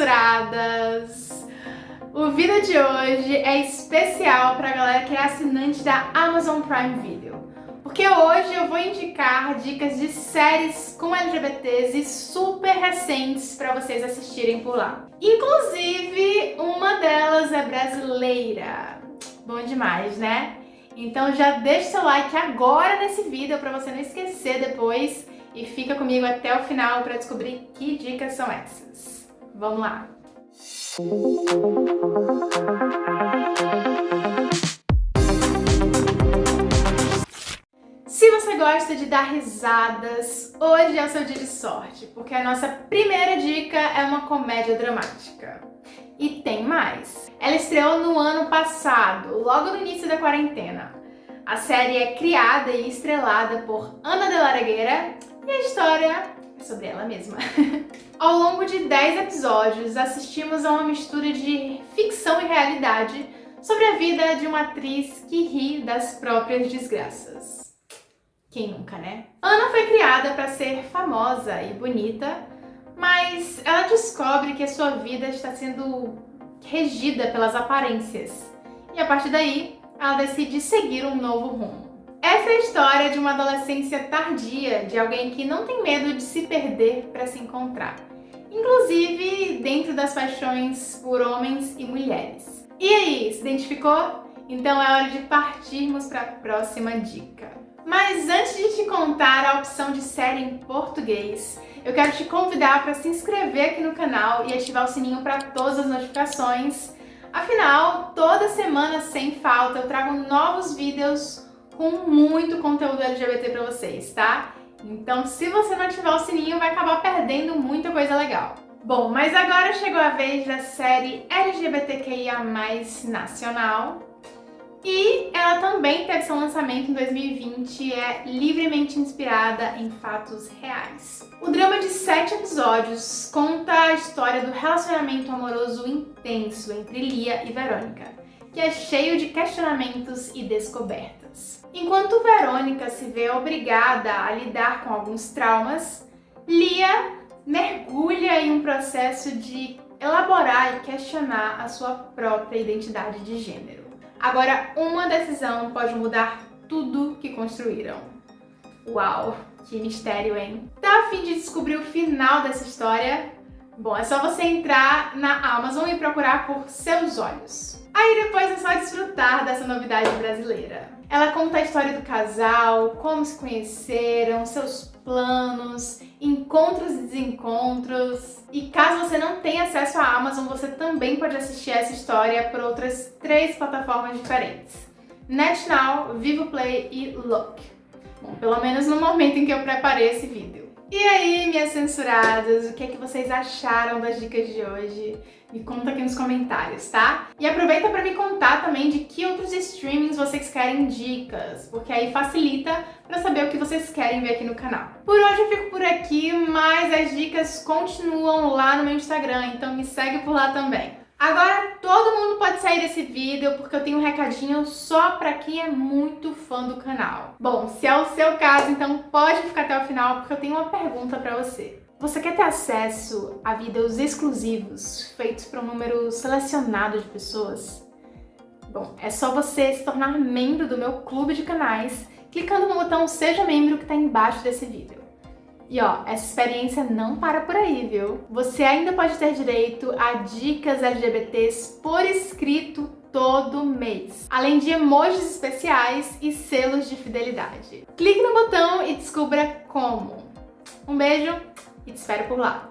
censuradas! O vídeo de hoje é especial para a galera que é assinante da Amazon Prime Video. Porque hoje eu vou indicar dicas de séries com LGBTs e super recentes para vocês assistirem por lá. Inclusive, uma delas é brasileira. Bom demais, né? Então já deixa seu like agora nesse vídeo para você não esquecer depois e fica comigo até o final para descobrir que dicas são essas. Vamos lá! Se você gosta de dar risadas, hoje é o seu dia de sorte, porque a nossa primeira dica é uma comédia dramática. E tem mais. Ela estreou no ano passado, logo no início da quarentena. A série é criada e estrelada por Ana de la Regueira e a história sobre ela mesma. Ao longo de 10 episódios, assistimos a uma mistura de ficção e realidade sobre a vida de uma atriz que ri das próprias desgraças. Quem nunca, né? Ana foi criada para ser famosa e bonita, mas ela descobre que a sua vida está sendo regida pelas aparências. E a partir daí, ela decide seguir um novo rumo. Essa é a história de uma adolescência tardia, de alguém que não tem medo de se perder para se encontrar. Inclusive dentro das paixões por homens e mulheres. E aí, se identificou? Então é hora de partirmos para a próxima dica. Mas antes de te contar a opção de série em português, eu quero te convidar para se inscrever aqui no canal e ativar o sininho para todas as notificações. Afinal, toda semana, sem falta, eu trago novos vídeos com muito conteúdo LGBT para vocês, tá? Então, se você não ativar o sininho, vai acabar perdendo muita coisa legal. Bom, mas agora chegou a vez da série LGBTQIA+, nacional. E ela também teve seu lançamento em 2020 e é livremente inspirada em fatos reais. O drama de sete episódios conta a história do relacionamento amoroso intenso entre Lia e Verônica, que é cheio de questionamentos e descobertas. Enquanto Verônica se vê obrigada a lidar com alguns traumas, Lia mergulha em um processo de elaborar e questionar a sua própria identidade de gênero. Agora, uma decisão pode mudar tudo que construíram. Uau, que mistério, hein? Tá a fim de descobrir o final dessa história? Bom, é só você entrar na Amazon e procurar por Seus Olhos. Aí depois é só desfrutar dessa novidade brasileira. Ela conta a história do casal, como se conheceram, seus planos, encontros e desencontros. E caso você não tenha acesso à Amazon, você também pode assistir essa história por outras três plataformas diferentes. NetNow, VivoPlay e Look. Bom, pelo menos no momento em que eu preparei esse vídeo. E aí, minhas censuradas, o que é que vocês acharam das dicas de hoje? Me conta aqui nos comentários, tá? E aproveita para me contar também de que outros streamings vocês querem dicas, porque aí facilita para saber o que vocês querem ver aqui no canal. Por hoje eu fico por aqui, mas as dicas continuam lá no meu Instagram, então me segue por lá também. Agora todo mundo pode sair desse vídeo porque eu tenho um recadinho só pra quem é muito fã do canal. Bom, se é o seu caso, então pode ficar até o final porque eu tenho uma pergunta pra você. Você quer ter acesso a vídeos exclusivos feitos para um número selecionado de pessoas? Bom, é só você se tornar membro do meu clube de canais clicando no botão Seja Membro que está embaixo desse vídeo. E ó, essa experiência não para por aí, viu? Você ainda pode ter direito a dicas LGBTs por escrito todo mês, além de emojis especiais e selos de fidelidade. Clique no botão e descubra como. Um beijo e te espero por lá.